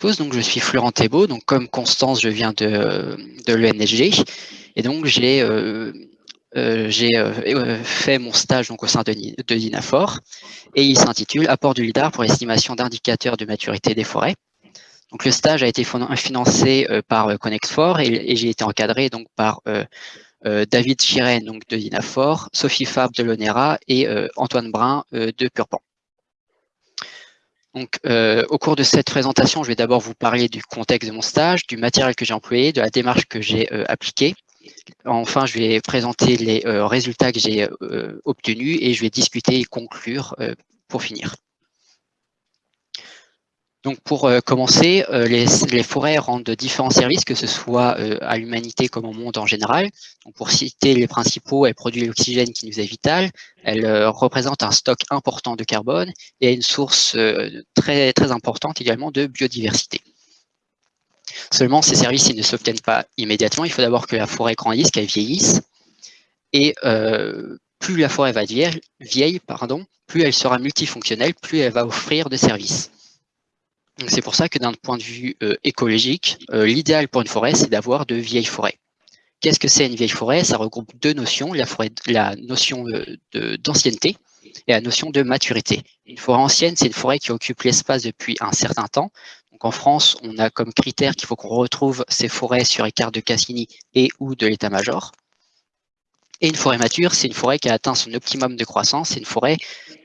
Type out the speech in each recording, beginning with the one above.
donc je suis Florent Thébault, donc comme Constance, je viens de, de l'ENSG, et donc j'ai euh, euh, euh, fait mon stage donc, au sein de, de DINAFOR, et il s'intitule « Apport du LIDAR pour l'estimation d'indicateurs de maturité des forêts ». Donc le stage a été financé par Connect4 et, et j'ai été encadré donc par David Chiren donc de DINAFOR, Sophie Fab de l'ONERA et Antoine Brun de Purpan. Donc, euh, au cours de cette présentation, je vais d'abord vous parler du contexte de mon stage, du matériel que j'ai employé, de la démarche que j'ai euh, appliquée. Enfin, je vais présenter les euh, résultats que j'ai obtenus et je vais discuter et conclure pour finir. Donc pour euh, commencer, euh, les, forêts rendent différents services, que ce soit euh, à l'humanité comme au monde en général. Donc pour citer les principaux, elles produisent l'oxygène qui nous est vital, elles représentent un stock important de carbone et une source très, importante également de biodiversité. Seulement, ces services ne s'obtiennent pas immédiatement. Il faut d'abord que la forêt grandisse, qu'elle vieillisse. Et plus la forêt va vieille, vieille pardon, plus elle sera multifonctionnelle, plus elle va offrir de services. C'est pour ça que d'un point de vue euh, écologique, euh, l'idéal pour une forêt, c'est d'avoir de vieilles forêts. Qu'est-ce que c'est une vieille forêt? Ça regroupe deux notions, la, forêt, la notion euh, d'ancienneté et la notion de maturité. Une forêt ancienne, c'est une forêt qui occupe l'espace depuis un certain temps. Donc en France, on a comme critère qu'il faut qu'on retrouve ces forêts sur les cartes de Cassini et ou de l'état-major. Et une forêt mature, c'est une forêt qui a atteint son optimum de croissance, c'est une forêt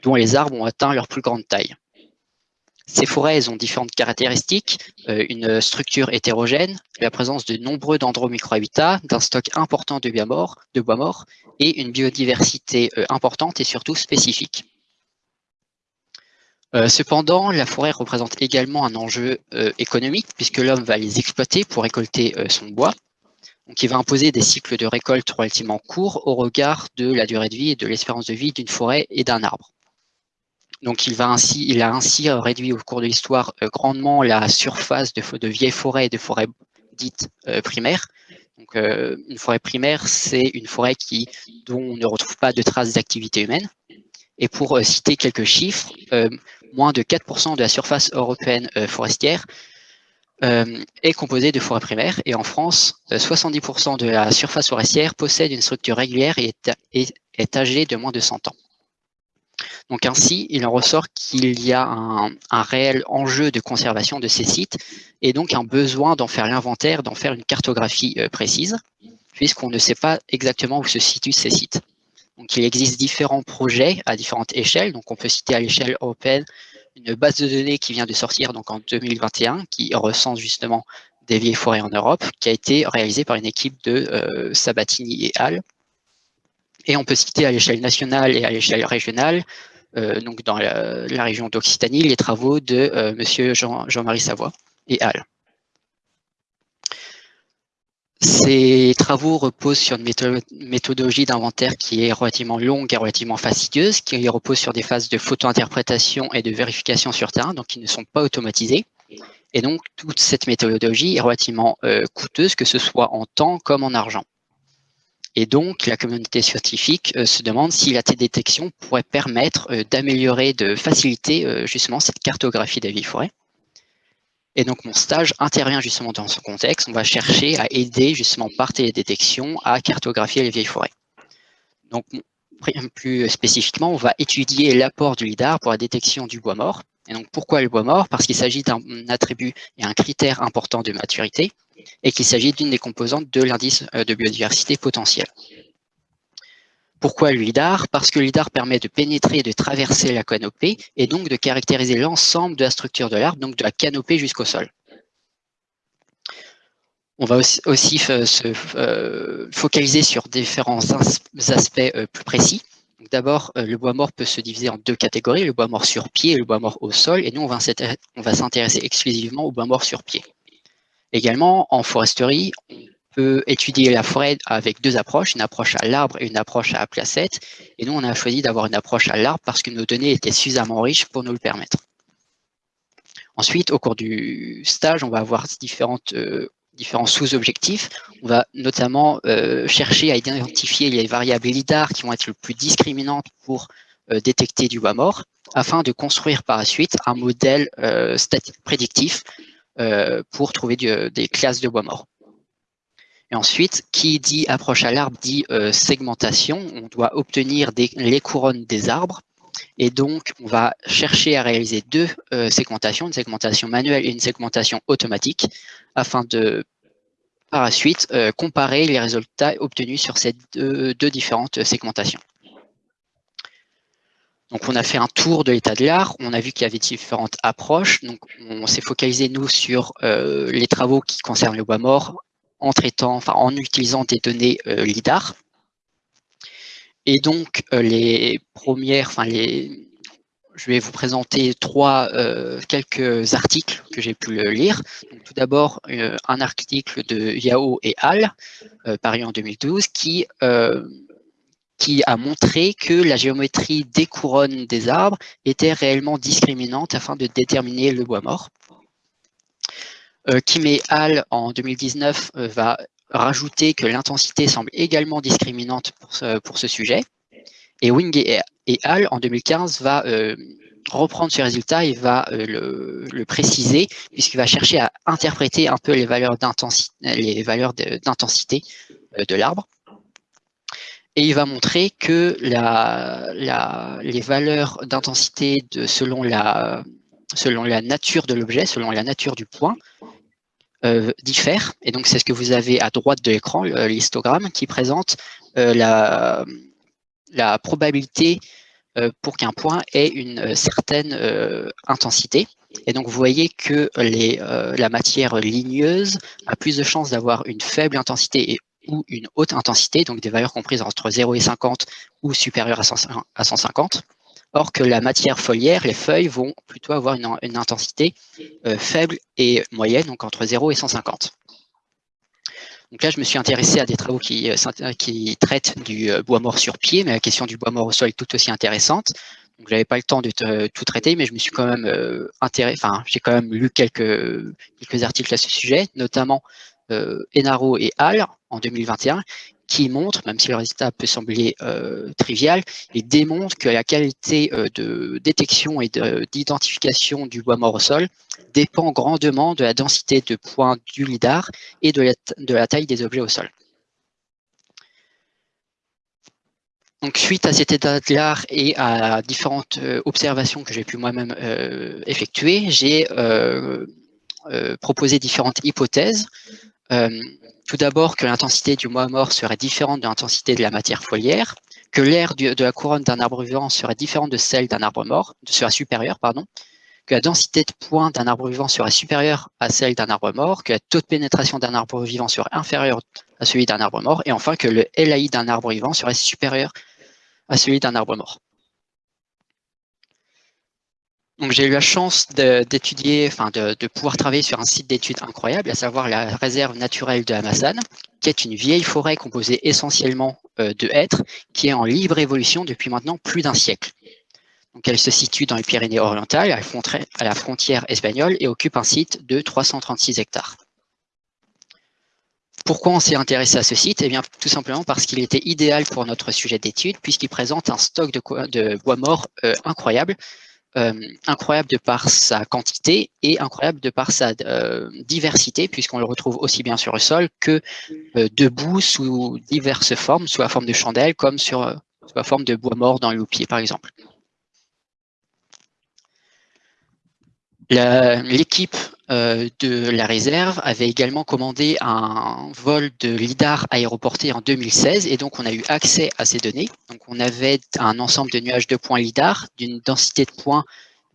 dont les arbres ont atteint leur plus grande taille. Ces forêts ont différentes caractéristiques, euh, une structure hétérogène, la présence de nombreux dendromicrohabitats, d'un stock important de bois morts, de et une biodiversité euh, importante et surtout spécifique. Euh, cependant, la forêt représente également un enjeu économique puisque l'homme va les exploiter pour récolter son bois. Donc, il va imposer des cycles de récolte relativement courts au regard de la durée de vie et de l'espérance de vie d'une forêt et d'un arbre. Donc, il, va ainsi, il a ainsi euh, réduit au cours de l'histoire euh, grandement la surface de, vieilles forêts et de forêts dites euh, primaires. Donc, une forêt primaire, c'est une forêt qui, dont on ne retrouve pas de traces d'activité humaine. Et pour citer quelques chiffres, moins de 4% de la surface européenne forestière est composée de forêts primaires. Et en France, 70% de la surface forestière possède une structure régulière et est âgée de moins de 100 ans. Donc ainsi, il en ressort qu'il y a un, réel enjeu de conservation de ces sites et donc un besoin d'en faire l'inventaire, d'en faire une cartographie euh, précise, puisqu'on ne sait pas exactement où se situent ces sites. Donc il existe différents projets à différentes échelles, donc on peut citer à l'échelle européenne une base de données qui vient de sortir donc en 2021, qui recense justement des vieilles forêts en Europe, qui a été réalisée par une équipe de euh, Sabatini et Hall. Et on peut citer à l'échelle nationale et à l'échelle régionale euh, donc dans la, région d'Occitanie, les travaux de euh, Monsieur Jean-Marie Savoie et Al. Ces travaux reposent sur une méthodologie d'inventaire qui est relativement longue et relativement fastidieuse, qui repose sur des phases de photo-interprétation et de vérification sur terrain, donc qui ne sont pas automatisées. Et donc, toute cette méthodologie est relativement euh, coûteuse, que ce soit en temps comme en argent. Et donc, la communauté scientifique euh, se demande si la détection pourrait permettre euh, d'améliorer, de faciliter euh, justement cette cartographie des vieilles forêts. Et donc, mon stage intervient justement dans ce contexte. On va chercher à aider justement par télédétection à cartographier les vieilles forêts. Donc, plus spécifiquement, on va étudier l'apport du LIDAR pour la détection du bois mort. Donc, pourquoi le bois mort? Parce qu'il s'agit d'un attribut et un critère important de maturité et qu'il s'agit d'une des composantes de l'indice euh, de biodiversité potentielle. Pourquoi le LIDAR? Parce que le LIDAR permet de pénétrer et de traverser la canopée et donc de caractériser l'ensemble de la structure de l'arbre, donc de la canopée jusqu'au sol. On va aussi, se euh, focaliser sur différents aspects euh, plus précis. D'abord, le bois mort peut se diviser en deux catégories, le bois mort sur pied et le bois mort au sol, et nous, on va s'intéresser exclusivement au bois mort sur pied. Également, en foresterie, on peut étudier la forêt avec deux approches, une approche à l'arbre et une approche à la placette. Et nous, on a choisi d'avoir une approche à l'arbre parce que nos données étaient suffisamment riches pour nous le permettre. Ensuite, au cours du stage, on va avoir différentes, euh, différents sous-objectifs. On va notamment euh, chercher à identifier les variables LIDAR qui vont être le plus discriminantes pour euh, détecter du bois mort, afin de construire par la suite un modèle prédictif pour trouver des classes de bois mort. Et ensuite, qui dit approche à l'arbre dit segmentation. On doit obtenir les couronnes des arbres. Et donc, on va chercher à réaliser deux segmentations, une segmentation manuelle et une segmentation automatique, afin de par la suite euh, comparer les résultats obtenus sur ces deux, différentes segmentations. Donc, on a fait un tour de l'état de l'art. On a vu qu'il y avait différentes approches. Donc, on s'est focalisé, nous, sur euh, les travaux qui concernent le bois mort en traitant, en utilisant des données euh, LIDAR. Et donc, les premières, enfin, les, je vais vous présenter trois, euh, quelques articles que j'ai pu lire. tout d'abord, euh, un article de Yao et Al, euh, paru en 2012, qui, qui a montré que la géométrie des couronnes des arbres était réellement discriminante afin de déterminer le bois mort. Kim et Al, en 2019, va rajouter que l'intensité semble également discriminante pour ce, pour ce sujet. Et Wing et, Hall, en 2015, va euh, reprendre ce résultat et va euh, le, préciser, puisqu'il va chercher à interpréter un peu les valeurs d'intensité euh, de l'arbre. Et il va montrer que les valeurs d'intensité selon la, selon la nature de l'objet, selon la nature du point, diffèrent. Et donc, c'est ce que vous avez à droite de l'écran, l'histogramme, qui présente la, la probabilité euh, pour qu'un point ait une euh, certaine euh, intensité. Et donc, vous voyez que la matière ligneuse a plus de chances d'avoir une faible intensité ou une haute intensité, donc des valeurs comprises entre 0 et 50 ou supérieures à, 150. Or que la matière foliaire, les feuilles, vont plutôt avoir une, une intensité faible et moyenne, donc entre 0 et 150. Donc là, je me suis intéressé à des travaux qui, euh, qui traitent du euh, bois mort sur pied, mais la question du bois mort au sol est tout aussi intéressante. Donc, j'avais pas le temps de tout traiter, mais je me suis quand même euh, intéressé, enfin, j'ai quand même lu quelques, quelques articles à ce sujet, notamment Enaro et Hall en 2021, qui montre, même si le résultat peut sembler euh, trivial, il démontre que la qualité euh, de détection et d'identification du bois mort au sol dépend grandement de la densité de points du LIDAR et de la, taille des objets au sol. Donc, suite à cet état de l'art et à différentes euh, observations que j'ai pu moi-même effectuer, j'ai proposé différentes hypothèses tout d'abord que l'intensité du bois mort serait différente de l'intensité de la matière foliaire, que l'air de la couronne d'un arbre vivant serait différente de celle d'un arbre mort, serait supérieure, pardon, que la densité de points d'un arbre vivant serait supérieure à celle d'un arbre mort, que le taux de pénétration d'un arbre vivant serait inférieur à celui d'un arbre mort, et enfin que le LAI d'un arbre vivant serait supérieur à celui d'un arbre mort. Donc j'ai eu la chance d'étudier, enfin de, pouvoir travailler sur un site d'études incroyable, à savoir la réserve naturelle de Hamasan, qui est une vieille forêt composée essentiellement euh, de hêtres, qui est en libre évolution depuis maintenant plus d'un siècle. Donc elle se situe dans les Pyrénées orientales, à la frontière espagnole, et occupe un site de 336 hectares. Pourquoi on s'est intéressé à ce site? Eh bien, tout simplement parce qu'il était idéal pour notre sujet d'étude, puisqu'il présente un stock de, bois mort euh, incroyable, incroyable de par sa quantité et incroyable de par sa euh, diversité, puisqu'on le retrouve aussi bien sur le sol que euh, debout sous diverses formes, sous la forme de chandelle, comme sur, sous la forme de bois mort dans loupier, par exemple. L'équipe euh, de la réserve avait également commandé un vol de LIDAR aéroporté en 2016 et donc on a eu accès à ces données. Donc on avait un ensemble de nuages de points LIDAR d'une densité de points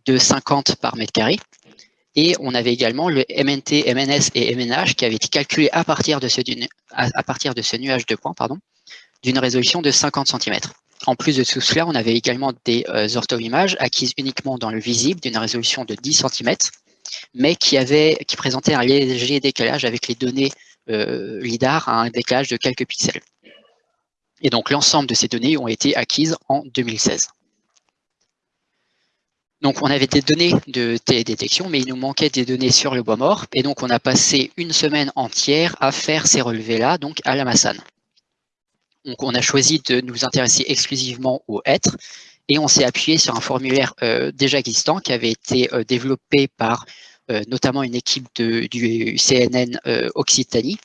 de 50 par mètre carré. Et on avait également le MNT, MNS et MNH qui avaient été calculés à partir de ce, nuage de points d'une résolution de 50 cm. En plus de tout cela, on avait également des euh, ortho-images acquises uniquement dans le visible d'une résolution de 10 cm, mais qui, présentaient un léger décalage avec les données euh, LIDAR à un décalage de quelques pixels. Et donc l'ensemble de ces données ont été acquises en 2016. Donc on avait des données de télédétection, mais il nous manquait des données sur le bois mort, et donc on a passé une semaine entière à faire ces relevés-là, donc à la Massane. Donc, on a choisi de nous intéresser exclusivement aux êtres et on s'est appuyé sur un formulaire euh, déjà existant qui avait été euh, développé par notamment une équipe du CNN Occitanie.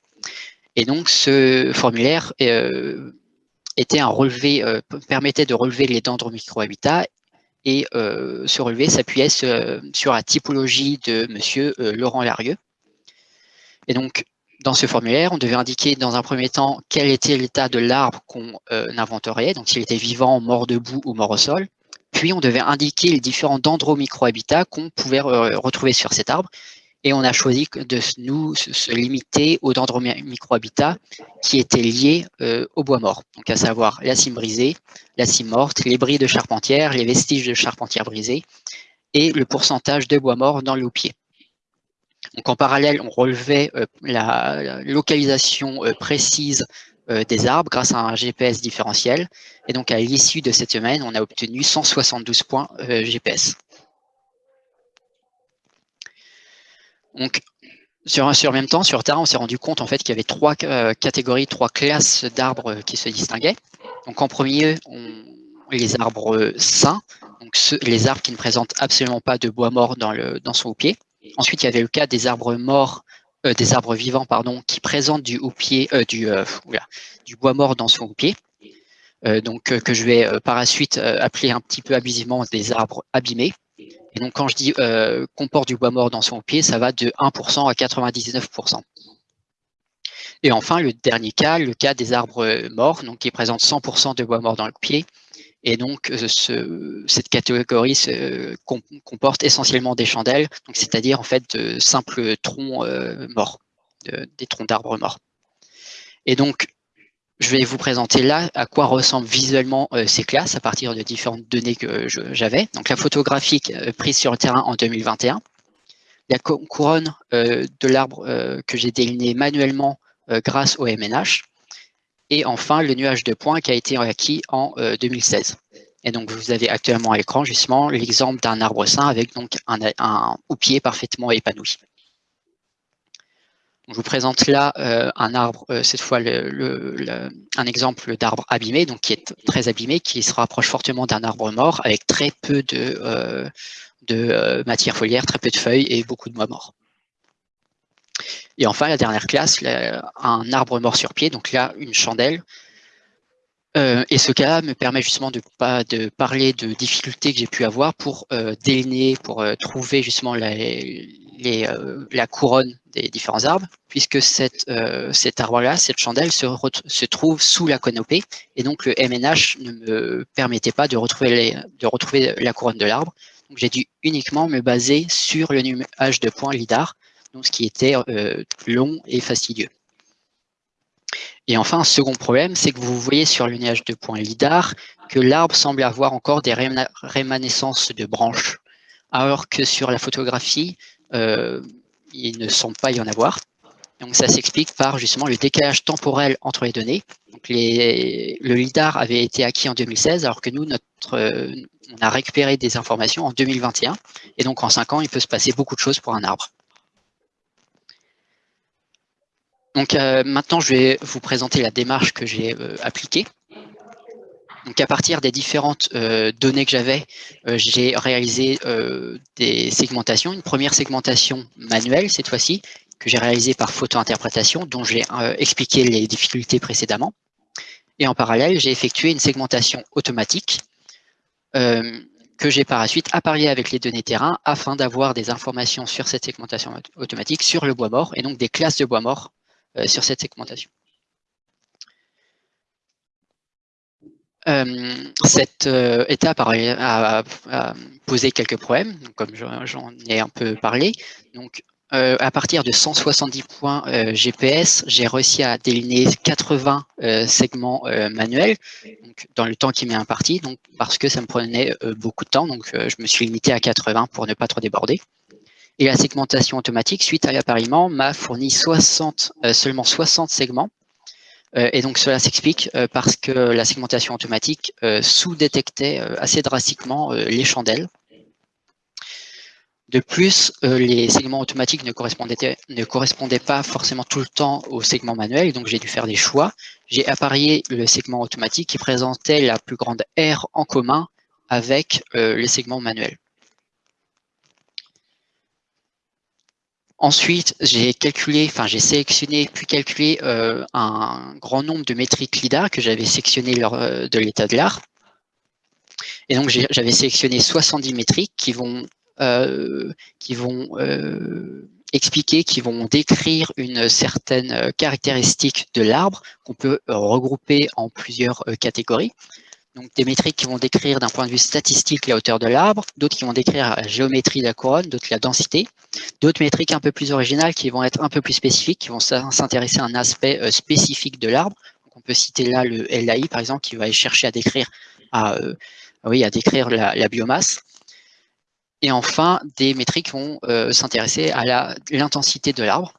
Et donc, ce formulaire était un relevé, permettait de relever les dendromicrohabitats et ce relevé s'appuyait sur la typologie de monsieur Laurent Larieux. Et donc, dans ce formulaire, on devait indiquer dans un premier temps quel était l'état de l'arbre qu'on inventoriait, donc s'il était vivant, mort debout ou mort au sol. Puis on devait indiquer les différents dendromicrohabitats qu'on pouvait retrouver sur cet arbre. Et on a choisi de nous se limiter aux dendromicrohabitats qui étaient liés au bois mort, donc à savoir la cime brisée, la cime morte, les bris de charpentière, les vestiges de charpentière brisée et le pourcentage de bois mort dans le loupier. Donc en parallèle, on relevait euh, la, localisation euh, précise euh, des arbres grâce à un GPS différentiel. Et donc à l'issue de cette semaine, on a obtenu 172 points GPS. Donc sur, sur même temps, sur terrain, on s'est rendu compte en fait qu'il y avait trois catégories, trois classes d'arbres qui se distinguaient. Donc en premier, les arbres sains, les arbres qui ne présentent absolument pas de bois mort dans, le, dans son pied. Ensuite, il y avait le cas des arbres morts, euh, des arbres vivants, pardon, qui présentent du, euh, euh, bois mort dans son houppier. donc, que je vais par la suite appeler un petit peu abusivement des arbres abîmés. Et donc, quand je dis comporte du bois mort dans son houppier, ça va de 1% à 99%. Et enfin, le dernier cas, le cas des arbres morts, donc qui présentent 100% de bois mort dans le pied, et donc, euh, ce, cette catégorie comporte essentiellement des chandelles, c'est-à-dire en fait de simples troncs euh, morts, des troncs d'arbres morts. Et donc, je vais vous présenter là à quoi ressemblent visuellement euh, ces classes à partir de différentes données que j'avais. Donc, la photographique prise sur le terrain en 2021, la couronne de l'arbre que j'ai déliné manuellement grâce au MNH, et enfin, le nuage de points qui a été acquis en 2016. Euh, et donc, vous avez actuellement à l'écran justement l'exemple d'un arbre sain avec donc un, houppier parfaitement épanoui. je vous présente là euh, un arbre, euh, cette fois un exemple d'arbre abîmé, donc qui est très abîmé, qui se rapproche fortement d'un arbre mort avec très peu de, de matière foliaire, très peu de feuilles et beaucoup de bois morts. Et enfin, la dernière classe, un arbre mort sur pied, donc là, une chandelle. Euh, et ce cas me permet justement de, pas, de parler de difficultés que j'ai pu avoir pour euh, déliner, pour euh, trouver justement la, les, la couronne des différents arbres, puisque cette, cet arbre-là, cette chandelle, se, se, trouve sous la canopée, et donc le MNH ne me permettait pas de retrouver, les, de retrouver la couronne de l'arbre. Donc j'ai dû uniquement me baser sur le nuage de points LIDAR, donc ce qui était euh, long et fastidieux. Et enfin, un second problème, c'est que vous voyez sur le nuage de points LIDAR que l'arbre semble avoir encore des rémanescences de branches, alors que sur la photographie, euh, il ne semble pas y en avoir. Donc ça s'explique par justement le décalage temporel entre les données. Le LIDAR avait été acquis en 2016, alors que nous, notre, euh, on a récupéré des informations en 2021. Et donc en cinq ans, il peut se passer beaucoup de choses pour un arbre. Donc euh, maintenant, je vais vous présenter la démarche que j'ai euh, appliquée. Donc à partir des différentes euh, données que j'avais, j'ai réalisé des segmentations. Une première segmentation manuelle cette fois-ci, que j'ai réalisée par photo-interprétation, dont j'ai expliqué les difficultés précédemment. Et en parallèle, j'ai effectué une segmentation automatique que j'ai par la suite apparié avec les données terrain afin d'avoir des informations sur cette segmentation automatique sur le bois mort et donc des classes de bois mort euh, sur cette segmentation. Euh, cette euh, étape a, posé quelques problèmes, comme j'en ai un peu parlé. Donc, à partir de 170 points GPS, j'ai réussi à déliner 80 segments manuels donc, dans le temps qui m'est imparti, donc, parce que ça me prenait beaucoup de temps. Donc, je me suis limité à 80 pour ne pas trop déborder. Et la segmentation automatique, suite à l'appariement, m'a fourni 60, euh, seulement 60 segments. Euh, et donc cela s'explique euh, parce que la segmentation automatique sous-détectait assez drastiquement les chandelles. De plus, les segments automatiques ne correspondaient, ne correspondaient pas forcément tout le temps aux segments manuels, donc j'ai dû faire des choix. J'ai apparié le segment automatique qui présentait la plus grande aire en commun avec les segments manuels. Ensuite, j'ai calculé, enfin j'ai sélectionné puis calculé un grand nombre de métriques LIDAR que j'avais sélectionné lors de l'état de l'art. Et donc j'avais sélectionné 70 métriques qui vont, qui vont expliquer, qui vont décrire une certaine caractéristique de l'arbre qu'on peut regrouper en plusieurs catégories. Donc des métriques qui vont décrire d'un point de vue statistique la hauteur de l'arbre, d'autres qui vont décrire la géométrie de la couronne, d'autres la densité, d'autres métriques un peu plus originales qui vont être un peu plus spécifiques, qui vont s'intéresser à un aspect euh, spécifique de l'arbre. On peut citer là le LAI par exemple qui va chercher à décrire, à, euh, oui, à décrire la, biomasse. Et enfin, des métriques qui vont euh, s'intéresser à l'intensité de l'arbre.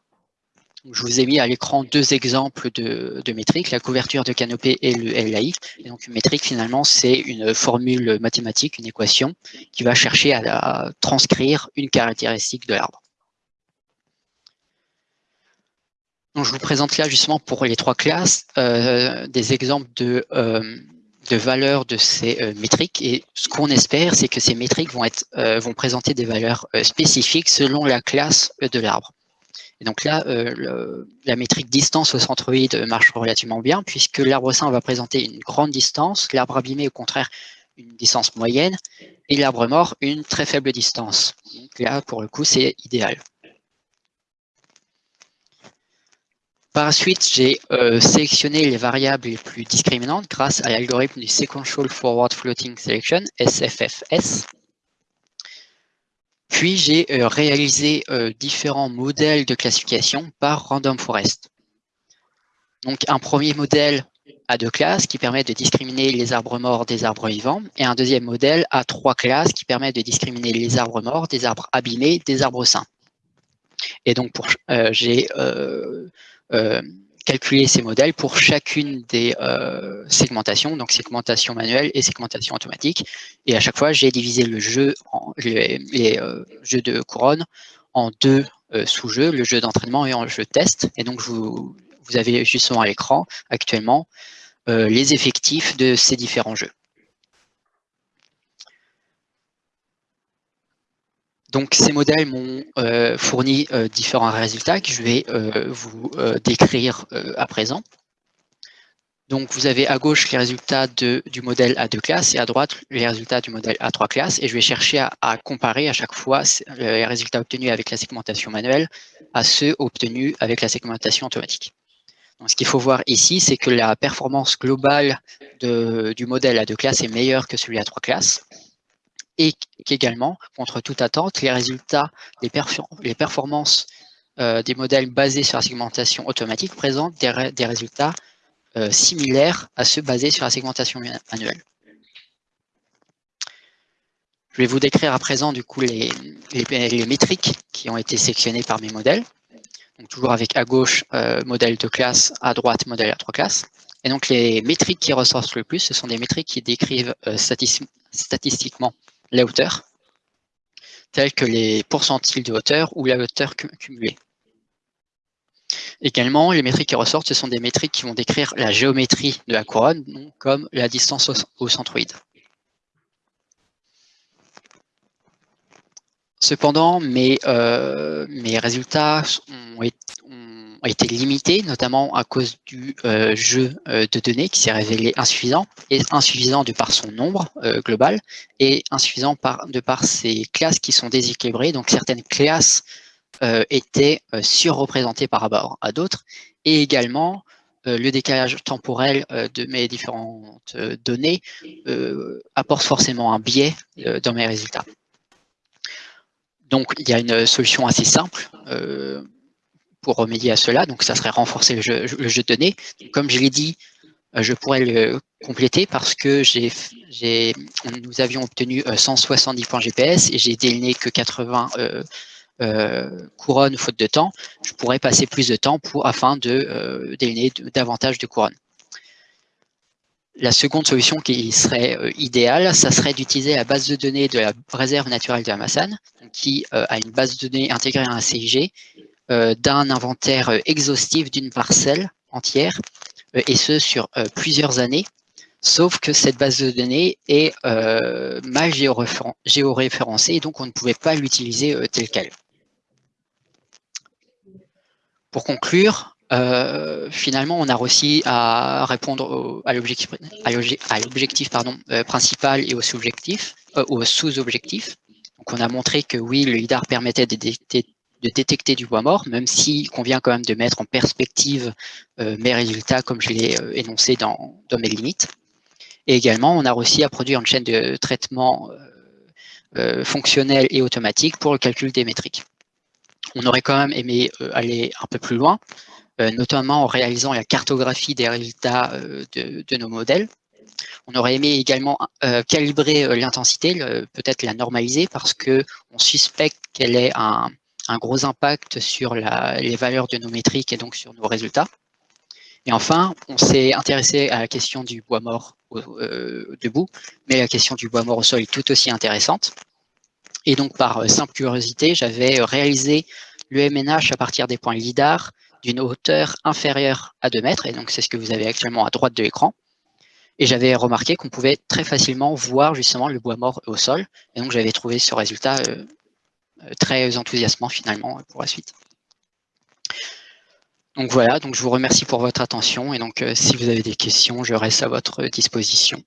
Je vous ai mis à l'écran deux exemples de, métriques, la couverture de canopée et le LAI. Donc une métrique, finalement, c'est une formule mathématique, une équation, qui va chercher à, transcrire une caractéristique de l'arbre. Donc, je vous présente là justement pour les trois classes euh, des exemples de, euh, de valeurs de ces euh, métriques. Et ce qu'on espère, c'est que ces métriques vont présenter des valeurs spécifiques selon la classe de l'arbre. Et donc là, euh, la métrique distance au centroïde marche relativement bien, puisque l'arbre sain va présenter une grande distance, l'arbre abîmé, au contraire, une distance moyenne, et l'arbre mort, une très faible distance. Donc là, pour le coup, c'est idéal. Par la suite, j'ai euh, sélectionné les variables les plus discriminantes grâce à l'algorithme du Sequential Forward Floating Selection, SFFS. J'ai euh, réalisé euh, différents modèles de classification par Random Forest. Donc un premier modèle à deux classes qui permet de discriminer les arbres morts des arbres vivants et un deuxième modèle à trois classes qui permet de discriminer les arbres morts des arbres abîmés des arbres sains. Et donc euh, j'ai calculer ces modèles pour chacune des euh, segmentations, donc segmentation manuelle et segmentation automatique. Et à chaque fois, j'ai divisé le jeu, en, les, euh, jeux de couronne en deux euh, sous-jeux, le jeu d'entraînement et en jeu test. Et donc, vous, vous avez justement à l'écran actuellement les effectifs de ces différents jeux. Donc ces modèles m'ont euh, fourni euh, différents résultats que je vais euh, vous décrire à présent. Donc vous avez à gauche les résultats du modèle à deux classes et à droite les résultats du modèle à trois classes. Et je vais chercher à, comparer à chaque fois les résultats obtenus avec la segmentation manuelle à ceux obtenus avec la segmentation automatique. Ce qu'il faut voir ici, c'est que la performance globale du modèle à deux classes est meilleure que celui à trois classes et qu'également, contre toute attente, les résultats, les, performances euh, des modèles basés sur la segmentation automatique présentent des, résultats euh, similaires à ceux basés sur la segmentation manuelle. Je vais vous décrire à présent du coup les, les, métriques qui ont été sélectionnées par mes modèles. Donc toujours avec à gauche euh, modèle de classe, à droite modèle à trois classes. Et donc les métriques qui ressortent le plus, ce sont des métriques qui décrivent statistiquement la hauteur, telles que les pourcentiles de hauteur ou la hauteur cumulée. Également, les métriques qui ressortent, ce sont des métriques qui vont décrire la géométrie de la couronne, comme la distance au, centroïde. Cependant, mes, euh, mes résultats ont, été limité, notamment à cause du euh, jeu euh, de données qui s'est révélé insuffisant, et insuffisant de par son nombre euh, global, et insuffisant par, de par ses classes qui sont déséquilibrées. Donc certaines classes étaient surreprésentées par rapport à d'autres, et également le décalage temporel de mes différentes données apporte forcément un biais dans mes résultats. Donc il y a une solution assez simple pour remédier à cela. Donc, ça serait renforcer le jeu, de données. Comme je l'ai dit, euh, je pourrais le compléter parce que nous avions obtenu 170 euh, points GPS et j'ai déliné que 80 euh, couronnes faute de temps. Je pourrais passer plus de temps afin de déliner davantage de couronnes. La seconde solution qui serait idéale, ça serait d'utiliser la base de données de la réserve naturelle de la Massane, qui a une base de données intégrée à un CIG euh, d'un inventaire euh, exhaustif d'une parcelle entière, euh, et ce sur plusieurs années, sauf que cette base de données est mal géoréférencée, et donc on ne pouvait pas l'utiliser tel quel. Pour conclure, euh, finalement, on a réussi à répondre à l'objectif principal et au sous-objectif. sous Donc, on a montré que oui, le LIDAR permettait de détecter, du bois mort, même s'il convient quand même de mettre en perspective mes résultats, comme je l'ai énoncé dans, mes limites. Et également, on a réussi à produire une chaîne de traitement euh, fonctionnelle et automatique pour le calcul des métriques. On aurait quand même aimé euh, aller un peu plus loin, euh, notamment en réalisant la cartographie des résultats de, nos modèles. On aurait aimé également calibrer l'intensité, peut-être la normaliser, parce qu'on suspecte qu'elle ait un, gros impact sur les valeurs de nos métriques et donc sur nos résultats. Et enfin, on s'est intéressé à la question du bois mort euh, debout, mais la question du bois mort au sol est tout aussi intéressante. Et donc, par euh, simple curiosité, j'avais euh, réalisé le MNH à partir des points LIDAR d'une hauteur inférieure à 2 mètres, et donc c'est ce que vous avez actuellement à droite de l'écran. Et j'avais remarqué qu'on pouvait très facilement voir justement le bois mort au sol, et donc j'avais trouvé ce résultat très enthousiasmant finalement pour la suite. Donc voilà, donc je vous remercie pour votre attention et donc euh, si vous avez des questions, je reste à votre disposition.